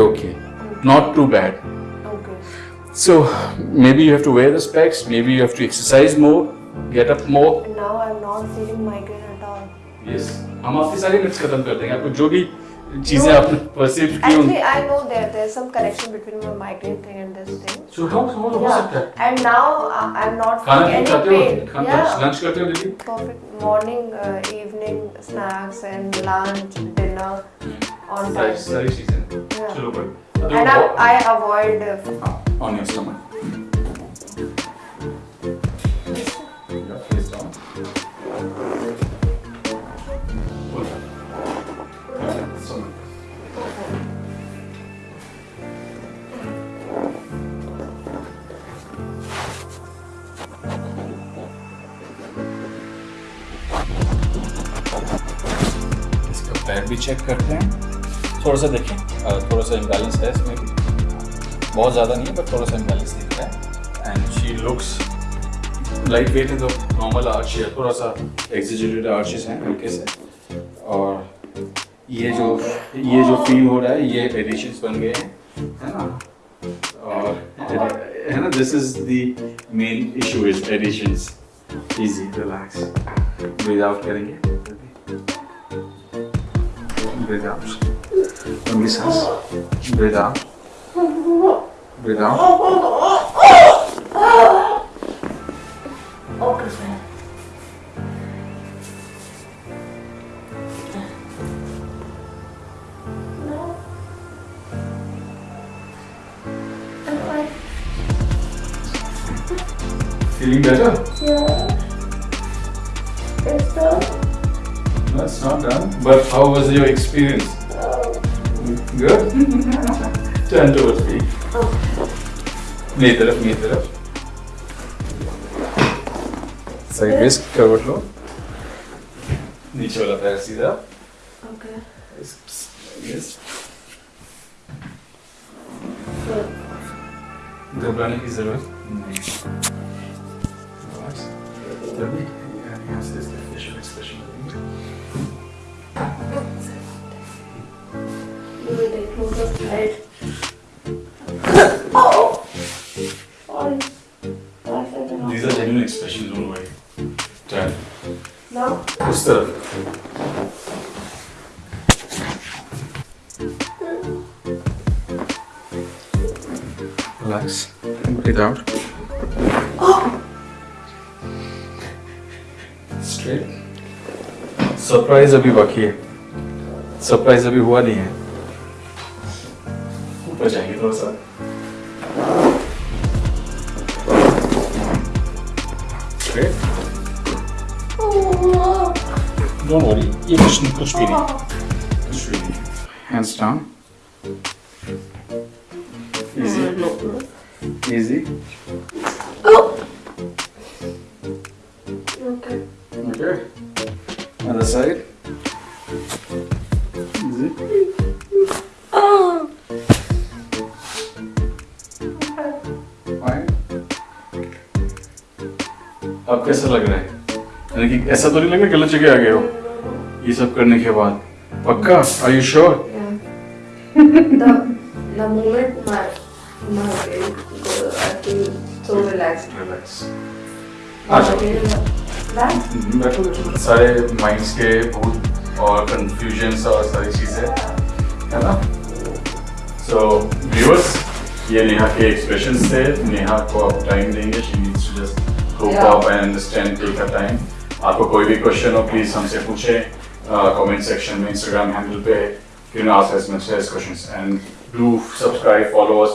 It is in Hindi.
okay, not too bad. Okay. So maybe you have to wear the specs, maybe you have to exercise more, get up more. And now I'm not feeling migraine at all. Yes. हम आपकी सारी मिथ्स खत्म कर देंगे आपको जो भी चीजें आपने परसीव की उन Actually, I know there there's some connection between my migraine thing and this thing. So how how हो सकता है Yeah. And now uh, I'm not खाना feeling खाते any हो pain. खाना Yeah. लंच करते हो दीदी Perfect morning, uh, evening snacks and lunch, dinner on time. सारी चीज़ें Yeah. चलो good And I, I avoid. Uh, on your stomach yeah, face down Pull. Yeah, stomach. इसका पैर भी चेक करते हैं थोड़ा सा देखें। थोड़ा सा इम्बैलेंस है इसमें भी। बहुत ज़्यादा नहीं है बट थोड़ा सा इम्बैलेंस दिख रहा है। And she looks light weight है तो नॉर्मल आर्च है थोड़ा सा एग्जिजेटेड आर्चेस हैं, हल्के से। और ये जो ये जो फील हो रहा है, ये एडिशंस बन गए हैं, है ना? और, है ना? This is the main issue is additions easy relax breathe out करेंगे। Breathe out Don't misses. Breathe out. Breathe out. Oh, okay. Feeling better? Yeah. It's done. No, it's not done. But how was your experience? Good? Turn towards me. मेरी तरफ़ मेरी तरफ़ साइड वेज करवट लो नीचे वाला पैर सीधा Okay. यस घबराने की ज़रूरत नहीं Relax. तभी यार यहाँ facial expression closer oh! Sorry. These are genuine expressions, don't worry. Turn. Now? उस तरफ़ Relax. Breathe out. Oh! Straight. Surprise अभी बाकी है सरप्राइज़ अभी हुआ नहीं है ऊपर जाएंगे थोड़ा सा Straight. Don't worry. ये कुछ नहीं कुछ भी नहीं कुछ भी नहीं Hands down. Easy. Easy. Oh! Okay. Okay. Other side. कैसा लग रहा है? यानी कि ऐसा तो नहीं लग रहा गलत जगह आ गए हो? ये सब करने के बाद। पक्का? Are you sure the the moment my my brain goes, I feel so relaxed. Relax I feel relaxed. बैठो बैठो। सारे माइंड्स के भूत और कंफ्यूजन और सारी चीज़ें है ना? सो व्यूअर्स ये नेहा के एक्सप्रेशंस थे। नेहा को आप टाइम देंगे। She needs to just cope Yeah. And understand take a time आपको कोई भी क्वेश्चन हो प्लीज़ हमसे पूछे। कमेंट सेक्शन में इंस्टाग्राम हैंडल पे क्यों ना ask as much as questions and do subscribe follow us